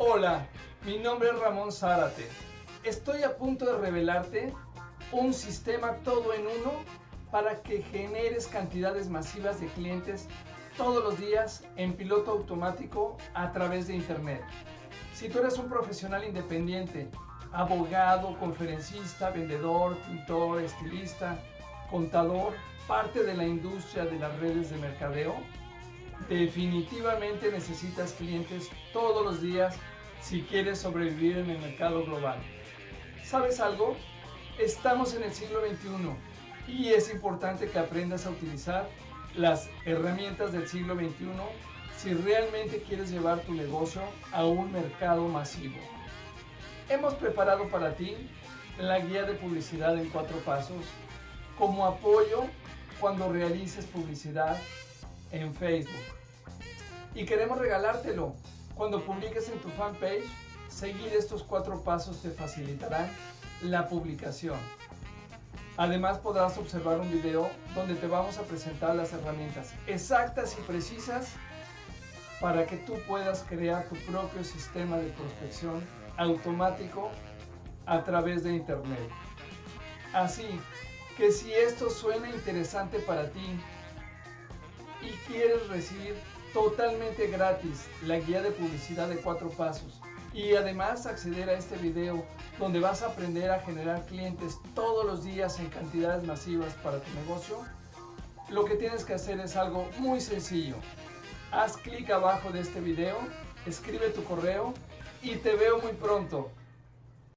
Hola, mi nombre es Ramón Zárate. Estoy a punto de revelarte un sistema todo en uno para que generes cantidades masivas de clientes todos los días en piloto automático a través de Internet. Si tú eres un profesional independiente, abogado, conferencista, vendedor, pintor, estilista, contador, parte de la industria de las redes de mercadeo, definitivamente necesitas clientes todos los días si quieres sobrevivir en el mercado global. ¿Sabes algo? Estamos en el siglo XXI y es importante que aprendas a utilizar las herramientas del siglo XXI si realmente quieres llevar tu negocio a un mercado masivo. Hemos preparado para ti la guía de publicidad en cuatro pasos como apoyo cuando realices publicidad en Facebook. Y queremos regalártelo. Cuando publiques en tu fanpage, seguir estos cuatro pasos te facilitarán la publicación. Además podrás observar un video donde te vamos a presentar las herramientas exactas y precisas para que tú puedas crear tu propio sistema de prospección automático a través de internet. Así que si esto suena interesante para ti quieres recibir totalmente gratis la guía de publicidad de cuatro pasos y además acceder a este video donde vas a aprender a generar clientes todos los días en cantidades masivas para tu negocio, lo que tienes que hacer es algo muy sencillo. Haz clic abajo de este video, escribe tu correo y te veo muy pronto.